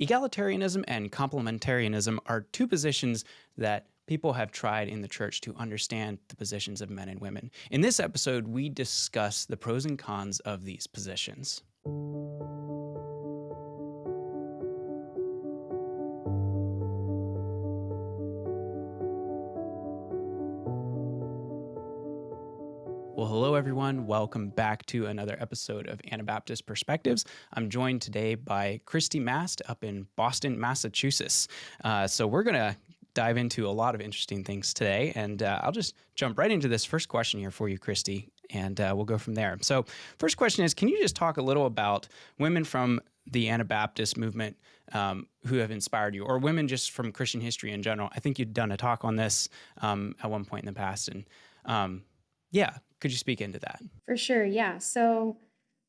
Egalitarianism and complementarianism are two positions that people have tried in the church to understand the positions of men and women. In this episode, we discuss the pros and cons of these positions. Everyone. Welcome back to another episode of Anabaptist Perspectives. I'm joined today by Christy Mast up in Boston, Massachusetts. Uh, so, we're going to dive into a lot of interesting things today, and uh, I'll just jump right into this first question here for you, Christy, and uh, we'll go from there. So, first question is Can you just talk a little about women from the Anabaptist movement um, who have inspired you, or women just from Christian history in general? I think you'd done a talk on this um, at one point in the past, and um, yeah, could you speak into that? For sure, yeah. So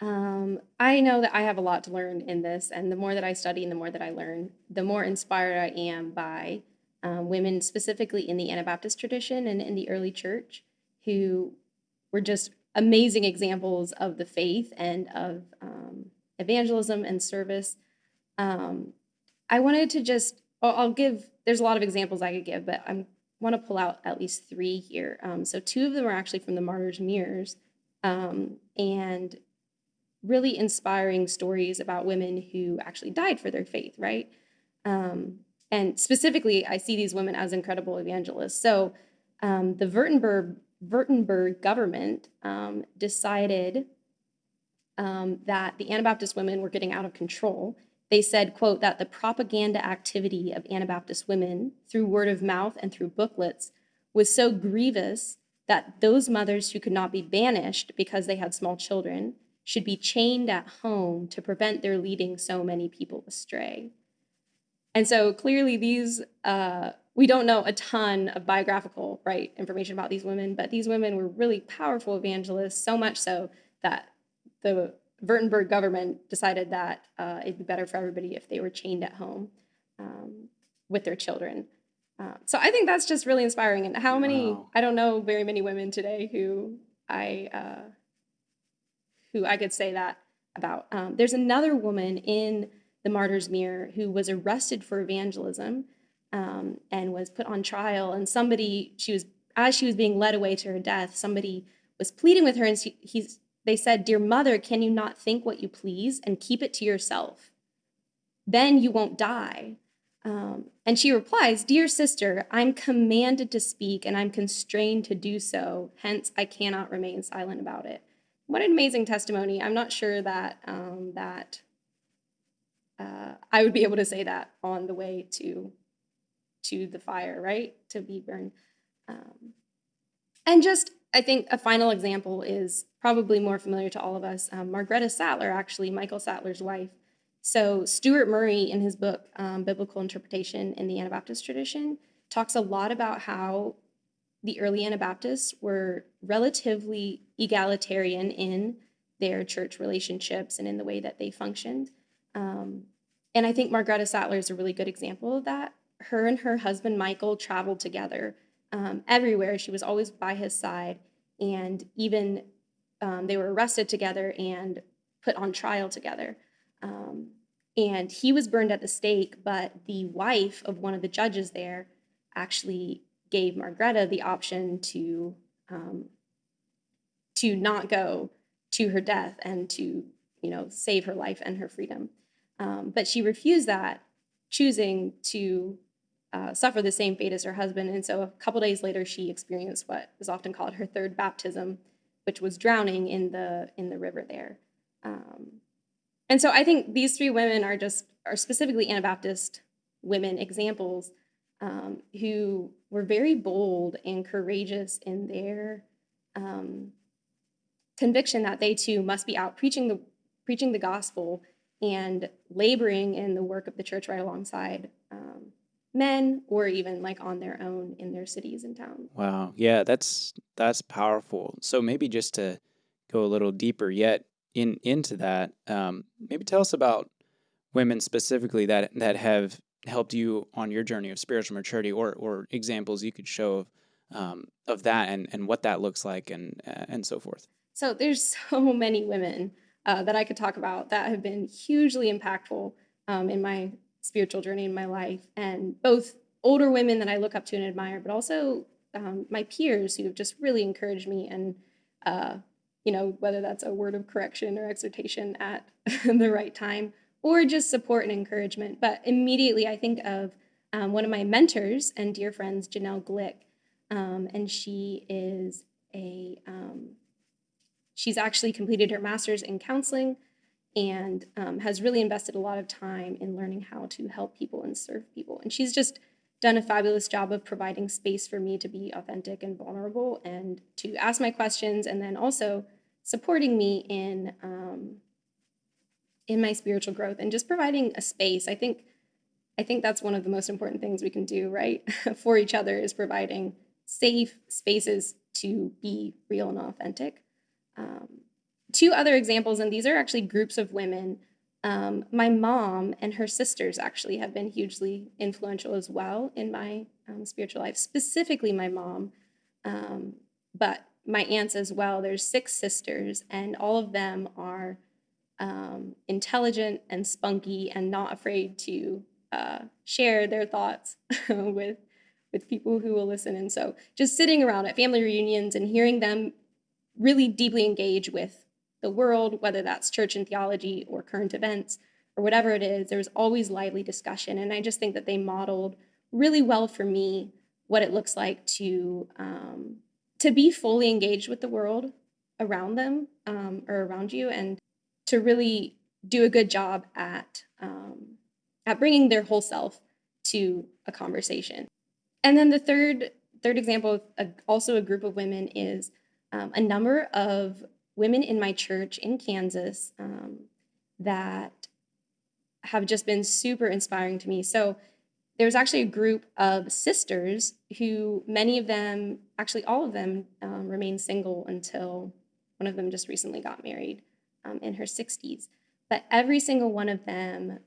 um, I know that I have a lot to learn in this, and the more that I study and the more that I learn, the more inspired I am by um, women, specifically in the Anabaptist tradition and in the early church, who were just amazing examples of the faith and of um, evangelism and service. Um, I wanted to just, I'll, I'll give, there's a lot of examples I could give, but I'm want to pull out at least three here. Um, so two of them are actually from the Martyrs' Mirrors, um, and really inspiring stories about women who actually died for their faith, right? Um, and specifically, I see these women as incredible evangelists. So um, the Württemberg, Württemberg government um, decided um, that the Anabaptist women were getting out of control they said, quote, that the propaganda activity of Anabaptist women through word of mouth and through booklets was so grievous that those mothers who could not be banished because they had small children should be chained at home to prevent their leading so many people astray. And so clearly these, uh, we don't know a ton of biographical right information about these women, but these women were really powerful evangelists, so much so that the Württemberg government decided that uh, it'd be better for everybody if they were chained at home um, with their children. Uh, so I think that's just really inspiring. And how many? Wow. I don't know very many women today who I uh, who I could say that about. Um, there's another woman in the Martyr's Mirror who was arrested for evangelism um, and was put on trial. And somebody, she was as she was being led away to her death, somebody was pleading with her, and she, he's they said, Dear mother, can you not think what you please and keep it to yourself? Then you won't die. Um, and she replies, Dear sister, I'm commanded to speak and I'm constrained to do so. Hence, I cannot remain silent about it. What an amazing testimony. I'm not sure that um, that uh, I would be able to say that on the way to to the fire, right? To be burned. Um, and just I think a final example is probably more familiar to all of us. Um, Margaretta Sattler, actually, Michael Sattler's wife. So Stuart Murray, in his book um, Biblical Interpretation in the Anabaptist Tradition, talks a lot about how the early Anabaptists were relatively egalitarian in their church relationships and in the way that they functioned. Um, and I think Margaretta Sattler is a really good example of that. Her and her husband Michael traveled together um, everywhere. She was always by his side. And even um, they were arrested together and put on trial together. Um, and he was burned at the stake, but the wife of one of the judges there actually gave Margaretta the option to um, to not go to her death and to you know save her life and her freedom. Um, but she refused that, choosing to uh, suffer the same fate as her husband. And so a couple days later, she experienced what is often called her third baptism, which was drowning in the in the river there. Um, and so I think these three women are just are specifically Anabaptist women examples um, who were very bold and courageous in their um, conviction that they too must be out preaching the preaching the gospel and laboring in the work of the church right alongside um, men or even like on their own in their cities and towns. Wow. Yeah, that's that's powerful. So maybe just to go a little deeper yet in into that, um, maybe tell us about women specifically that that have helped you on your journey of spiritual maturity or or examples you could show of um, of that and and what that looks like and uh, and so forth. So there's so many women uh, that I could talk about that have been hugely impactful um, in my spiritual journey in my life, and both older women that I look up to and admire, but also um, my peers who have just really encouraged me and uh, you know whether that's a word of correction or exhortation at the right time or just support and encouragement. But immediately I think of um, one of my mentors and dear friends, Janelle Glick, um, and she is a um, she's actually completed her master's in counseling and um, has really invested a lot of time in learning how to help people and serve people. And she's just done a fabulous job of providing space for me to be authentic and vulnerable and to ask my questions and then also supporting me in um, in my spiritual growth and just providing a space. I think I think that's one of the most important things we can do, right? for each other is providing safe spaces to be real and authentic. Um, two other examples, and these are actually groups of women. Um, my mom and her sisters actually have been hugely influential as well in my um, spiritual life, specifically my mom, um, but my aunts as well. There's six sisters, and all of them are um, intelligent and spunky and not afraid to uh, share their thoughts with with people who will listen. And so, just sitting around at family reunions and hearing them really deeply engage with the world, whether that's church and theology or current events or whatever it is, there's always lively discussion. And I just think that they modeled really well for me what it looks like to um, to be fully engaged with the world around them um, or around you, and to really do a good job at um, at bringing their whole self to a conversation. And then the third third example, of also a group of women, is um, a number of women in my church in Kansas um, that have just been super inspiring to me. So there's actually a group of sisters who many of them, actually all of them, um, remain single until one of them just recently got married um, in her 60s. But every single one of them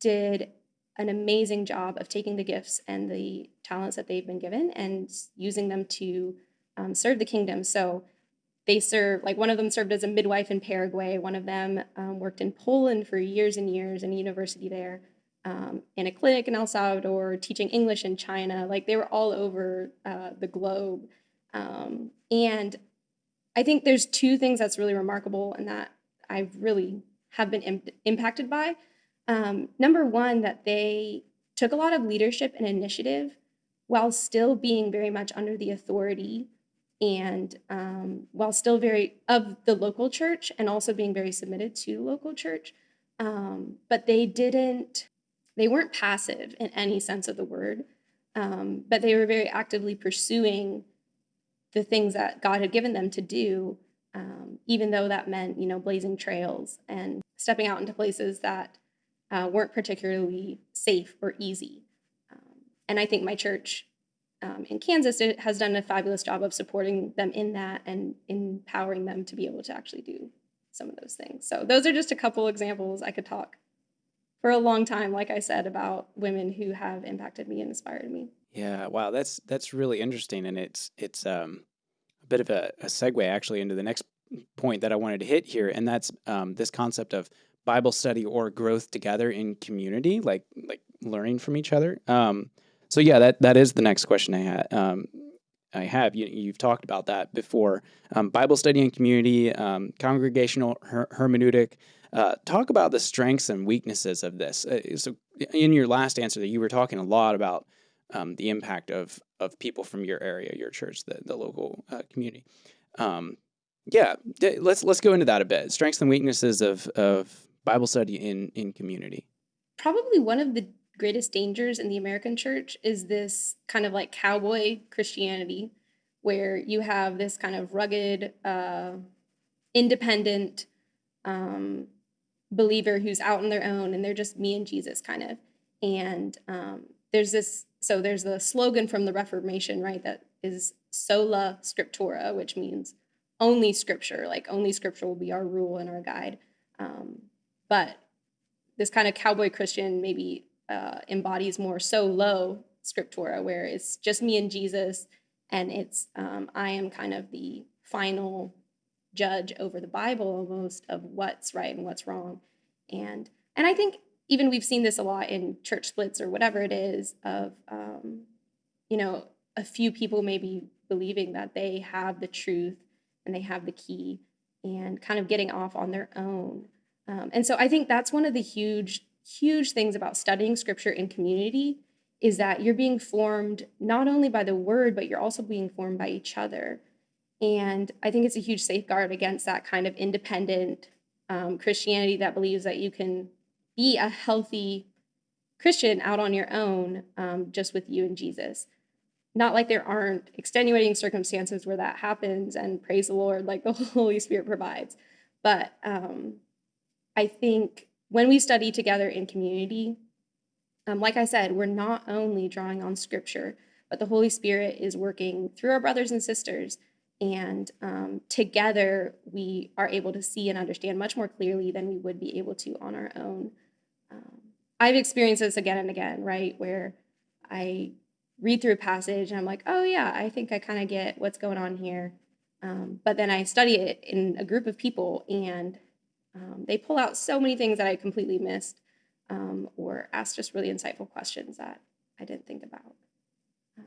did an amazing job of taking the gifts and the talents that they've been given and using them to um, serve the kingdom. So they serve, like one of them served as a midwife in Paraguay, one of them um, worked in Poland for years and years in a university there, um, in a clinic in El Salvador, teaching English in China. Like they were all over uh, the globe. Um, and I think there's two things that's really remarkable and that I really have been Im- impacted by. Um, number one, that they took a lot of leadership and initiative while still being very much under the authority and um, while still very of the local church and also being very submitted to local church. Um, but they didn't, they weren't passive in any sense of the word, um, but they were very actively pursuing the things that God had given them to do, um, even though that meant, you know, blazing trails and stepping out into places that uh, weren't particularly safe or easy. Um, and I think my church um, in Kansas it has done a fabulous job of supporting them in that and empowering them to be able to actually do some of those things. So those are just a couple examples I could talk for a long time, like I said, about women who have impacted me and inspired me. Yeah, wow, that's that's really interesting, and it's it's um, a bit of a, a segue actually into the next point that I wanted to hit here, and that's um, this concept of Bible study or growth together in community, like like learning from each other. Um, so yeah, that that is the next question I had. Um, I have you, have talked about that before. Um, Bible study and community, um, congregational her- hermeneutic. Uh, talk about the strengths and weaknesses of this. Uh, so in your last answer, that you were talking a lot about um, the impact of of people from your area, your church, the the local uh, community. Um, yeah, let's let's go into that a bit. Strengths and weaknesses of of Bible study in in community. Probably one of the greatest dangers in the American church is this kind of like cowboy Christianity, where you have this kind of rugged, uh, independent um, believer who's out on their own and they're just me and Jesus kind of. And um, there's this, so there's the slogan from the Reformation, right? That is sola scriptura, which means only scripture, like only scripture will be our rule and our guide. Um, but this kind of cowboy Christian maybe uh, embodies more solo scriptura, where it's just me and Jesus, and it's um, I am kind of the final judge over the Bible almost of what's right and what's wrong, and and I think even we've seen this a lot in church splits or whatever it is of um, you know a few people maybe believing that they have the truth and they have the key and kind of getting off on their own. Um, and so i think that's one of the huge huge things about studying scripture in community is that you're being formed not only by the word but you're also being formed by each other and i think it's a huge safeguard against that kind of independent um, christianity that believes that you can be a healthy Christian out on your own, um, just with you and Jesus. Not like there aren't extenuating circumstances where that happens, and praise the Lord, like the Holy Spirit provides. But um, I think when we study together in community, um, like I said, we're not only drawing on scripture, but the Holy Spirit is working through our brothers and sisters. And um, together, we are able to see and understand much more clearly than we would be able to on our own. Um, I've experienced this again and again, right? Where I read through a passage and I'm like, oh, yeah, I think I kind of get what's going on here. Um, but then I study it in a group of people and um, they pull out so many things that I completely missed um, or ask just really insightful questions that I didn't think about. Um,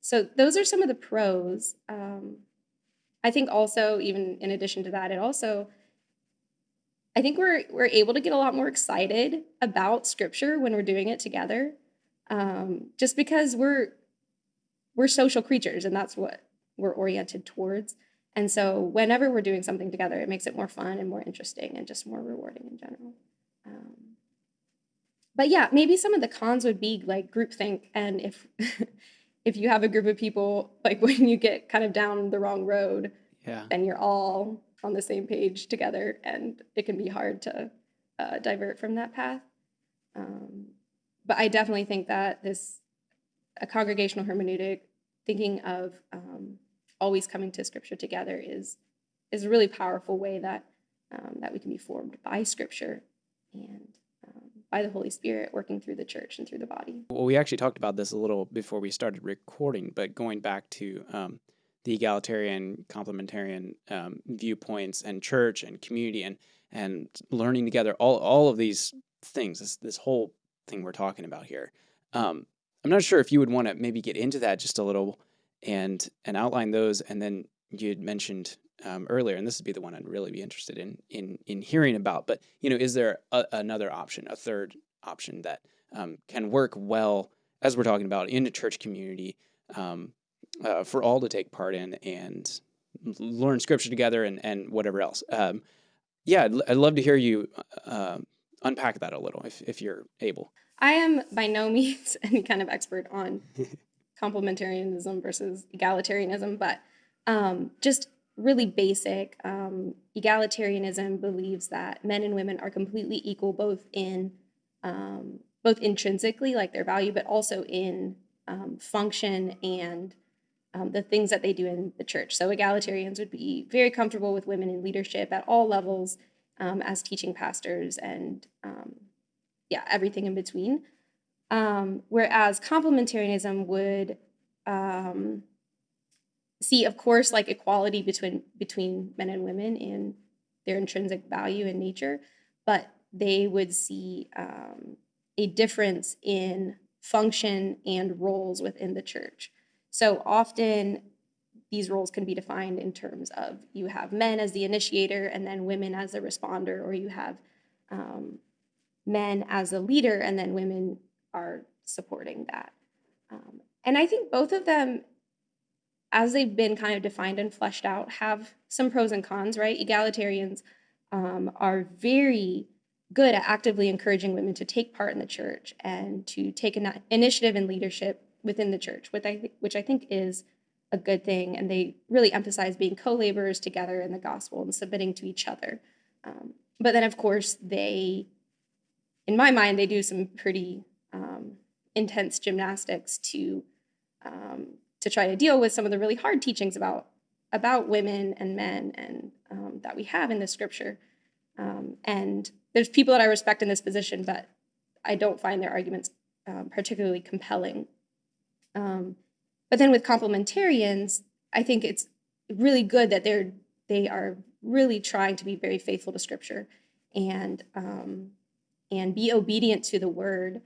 so those are some of the pros. Um, I think also, even in addition to that, it also I think we're we're able to get a lot more excited about scripture when we're doing it together, um, just because we're we're social creatures and that's what we're oriented towards. And so whenever we're doing something together, it makes it more fun and more interesting and just more rewarding in general. Um, but yeah, maybe some of the cons would be like groupthink, and if if you have a group of people, like when you get kind of down the wrong road, yeah, then you're all on the same page together, and it can be hard to uh, divert from that path. Um, but I definitely think that this a congregational hermeneutic, thinking of um, always coming to Scripture together, is is a really powerful way that um, that we can be formed by Scripture and um, by the Holy Spirit working through the church and through the body. Well, we actually talked about this a little before we started recording, but going back to um, the egalitarian, complementarian um, viewpoints and church and community and and learning together. All all of these things. This this whole thing we're talking about here. Um, I'm not sure if you would want to maybe get into that just a little and and outline those. And then you had mentioned um, earlier, and this would be the one I'd really be interested in in in hearing about. But you know, is there a, another option, a third option that um, can work well as we're talking about in a church community um, uh, for all to take part in and learn scripture together and, and whatever else. Um, yeah, I'd, I'd, love to hear you uh, unpack that a little if, if you're able. I am by no means any kind of expert on complementarianism versus egalitarianism, but um, just really basic. Um, egalitarianism believes that men and women are completely equal, both in um, both intrinsically, like their value, but also in um, function and um, the things that they do in the church. So egalitarians would be very comfortable with women in leadership at all levels um, as teaching pastors and yeah, everything in between. Um, whereas complementarianism would um, see, of course, like equality between between men and women in their intrinsic value and nature, but they would see um, a difference in function and roles within the church. So often these roles can be defined in terms of you have men as the initiator and then women as the responder, or you have um, men as a leader and then women are supporting that. Um, and I think both of them, as they've been kind of defined and fleshed out, have some pros and cons, right? Egalitarians um, are very good at actively encouraging women to take part in the church and to take an initiative and leadership within the church, which I, which I think is a good thing. And they really emphasize being co laborers together in the gospel and submitting to each other. Um, but then, of course, they, in my mind, they do some pretty um, intense gymnastics to um, to try to deal with some of the really hard teachings about about women and men and um, that we have in the scripture. Um, and there's people that I respect in this position, but I don't find their arguments um, particularly compelling um, but then with complementarians, I think it's really good that they're they are really trying to be very faithful to Scripture, and um, and be obedient to the word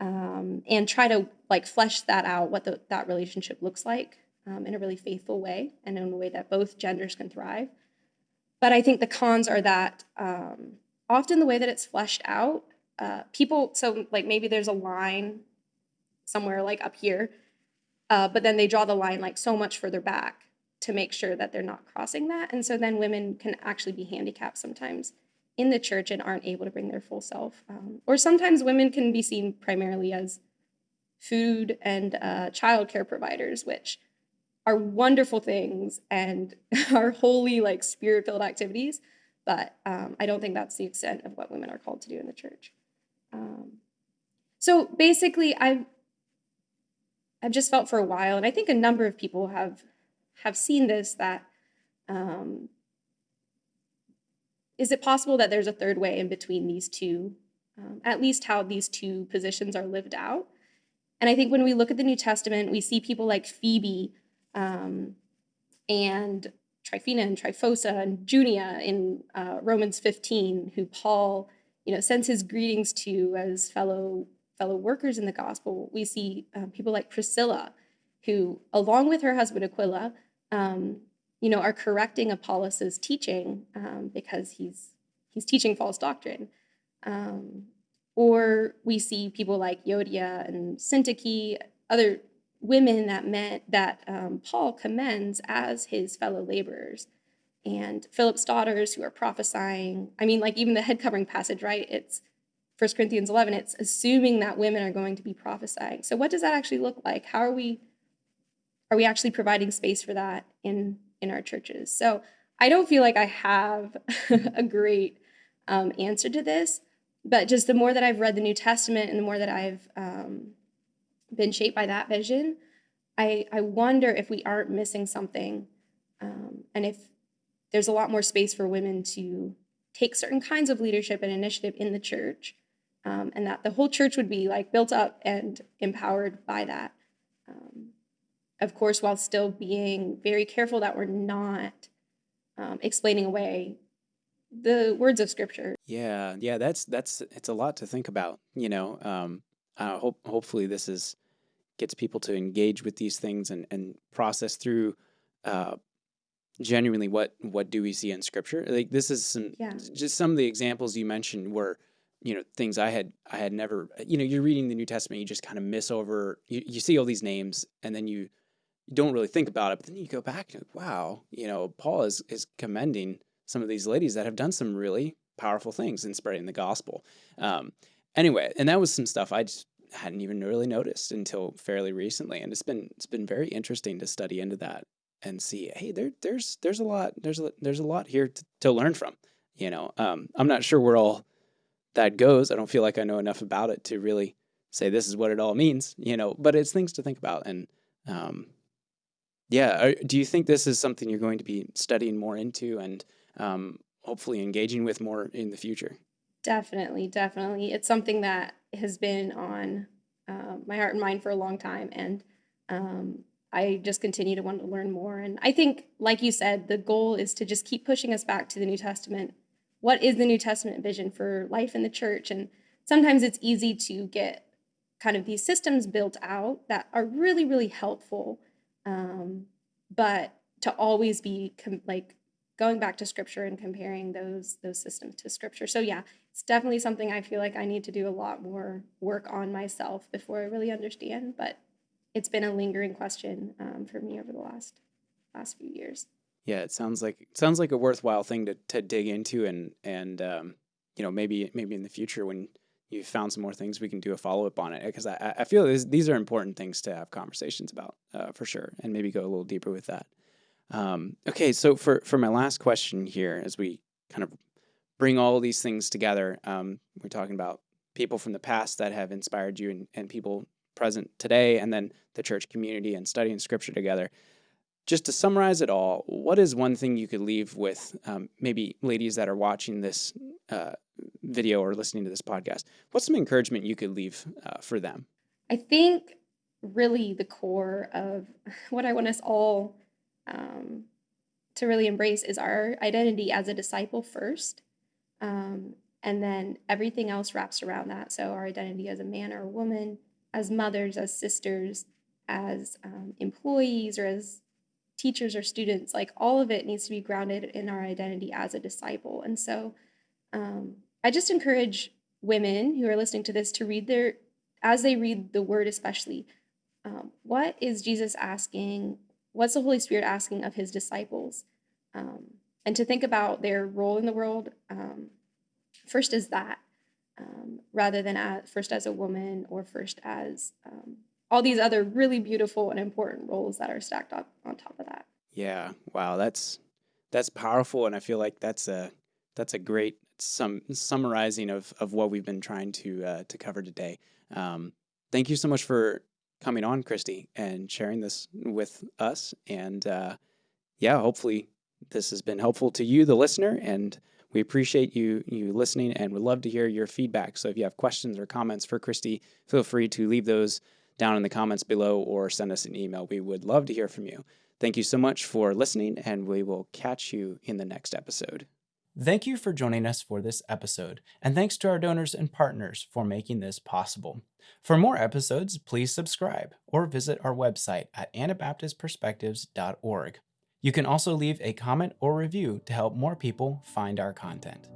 um, and try to like flesh that out what the, that relationship looks like um, in a really faithful way and in a way that both genders can thrive. But i think the cons are that um, often the way that it's fleshed out uh, people so like maybe there's a line somewhere like up here uh, but then they draw the line like so much further back to make sure that they're not crossing that. And so then women can actually be handicapped sometimes in the church and aren't able to bring their full self. Um, or sometimes women can be seen primarily as food and uh, childcare providers, which are wonderful things and are wholly like spirit filled activities. But um, I don't think that's the extent of what women are called to do in the church. Um, so basically, I've I've just felt for a while, and I think a number of people have have seen this that um, is it possible that there's a third way in between these two, um, at least how these two positions are lived out? And I think when we look at the New Testament, we see people like Phoebe um, and Tryphena and Tryphosa and Junia in uh, Romans 15, who Paul, you know, sends his greetings to as fellow fellow workers in the gospel. We see uh, people like Priscilla, who, along with her husband Aquila, um, you know, are correcting Apollos' teaching um, because he's he's teaching false doctrine. Um, or we see people like Yodia and Syntyche, other women that meant that um, Paul commends as his fellow laborers. And Philip's daughters who are prophesying. I mean, like even the head covering passage, right? It's 1 Corinthians 11, it's assuming that women are going to be prophesying. So what does that actually look like? How are we are we actually providing space for that in in our churches. So I don't feel like I have a great um, answer to this, but just the more that I've read the New Testament and the more that I've um, been shaped by that vision, I, I wonder if we aren't missing something um, and if there's a lot more space for women to take certain kinds of leadership and initiative in the church um, and that the whole church would be like built up and empowered by that. Of course, while still being very careful that we're not um, explaining away the words of Scripture. Yeah, yeah, that's that's it's a lot to think about. You know, um, I hope hopefully this is gets people to engage with these things and and process through. Uh, genuinely what what do we see in scripture like this is some yeah. just some of the examples you mentioned were you know things i had i had never you know you're reading the new testament you just kind of miss over you, you see all these names and then you you don't really think about it, but then you go back and wow, you know, Paul is is commending some of these ladies that have done some really powerful things in spreading the gospel. Um, anyway, and that was some stuff I just hadn't even really noticed until fairly recently, and it's been it's been very interesting to study into that and see, hey, there there's there's a lot there's a, there's a lot here to, to learn from. You know, um, I'm not sure where all that goes. I don't feel like I know enough about it to really say this is what it all means. You know, but it's things to think about and. Um, yeah. do you think this is something you're going to be studying more into and um, hopefully engaging with more in the future? Definitely, definitely. It's something that has been on uh, my heart and mind for a long time. And um, I just continue to want to learn more. And I think, like you said, the goal is to just keep pushing us back to the New Testament. What is the New Testament vision for life in the church? And sometimes it's easy to get kind of these systems built out that are really, really helpful um, but to always be like going back to scripture and comparing those those systems to scripture. So yeah, it's definitely something I feel like I need to do a lot more work on myself before I really understand. But it's been a lingering question um, for me over the last last few years. Yeah, it sounds like it sounds like a worthwhile thing to to dig into and and um, you know maybe maybe in the future when you've found some more things, we can do a follow up on it because I, I feel this, these are important things to have conversations about uh, for sure, and maybe go a little deeper with that. Um, okay, so for for my last question here, as we kind of bring all these things together, um, we're talking about people from the past that have inspired you, and, and people present today, and then the church community and studying scripture together just to summarize it all, what is one thing you could leave with um, maybe ladies that are watching this uh, video or listening to this podcast? What's some encouragement you could leave uh, for them? I think really the core of what I want us all um, to really embrace is our identity as a disciple first. Um, And then everything else wraps around that. So our identity as a man or a woman, as mothers, as sisters, as um, employees, or as teachers or students, like all of it needs to be grounded in our identity as a disciple. And so um, I just encourage women who are listening to this to read their, as they read the word, especially, um, what is Jesus asking? What's the Holy Spirit asking of his disciples? Um, and to think about their role in the world um, first as that, um, rather than as, first as a woman or first as um, all these other really beautiful and important roles that are stacked up on top of that. Yeah. Wow. That's that's powerful, and I feel like that's a that's a great some summarizing of of what we've been trying to uh, to cover today. Um, thank you so much for coming on, Christy, and sharing this with us. And uh, yeah, hopefully this has been helpful to you, the listener, and we appreciate you you listening and would love to hear your feedback. So if you have questions or comments for Christy, feel free to leave those down in the comments below or send us an email. We would love to hear from you. Thank you so much for listening, and we will catch you in the next episode. Thank you for joining us for this episode, and thanks to our donors and partners for making this possible. For more episodes, please subscribe or visit our website at anabaptistperspectives.org. You can also leave a comment or review to help more people find our content.